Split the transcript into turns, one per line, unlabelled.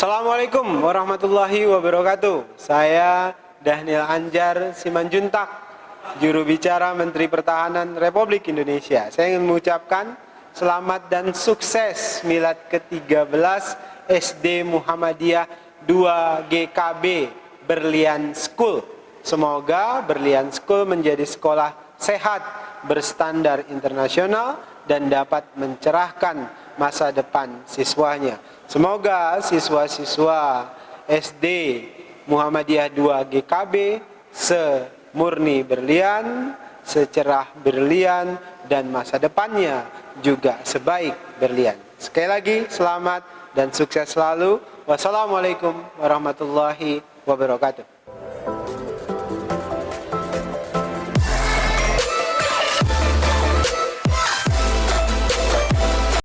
Assalamualaikum warahmatullahi wabarakatuh. Saya Daniel Anjar Simanjuntak, juru bicara Menteri Pertahanan Republik Indonesia. Saya ingin mengucapkan selamat dan sukses milad ke-13 SD Muhammadiyah 2 GKB Berlian School. Semoga Berlian School menjadi sekolah sehat, berstandar internasional, dan dapat mencerahkan masa depan siswanya. Semoga siswa-siswa SD Muhammadiyah 2 GKB semurni berlian, secerah berlian, dan masa depannya juga sebaik berlian. Sekali lagi, selamat dan sukses selalu. Wassalamualaikum warahmatullahi wabarakatuh.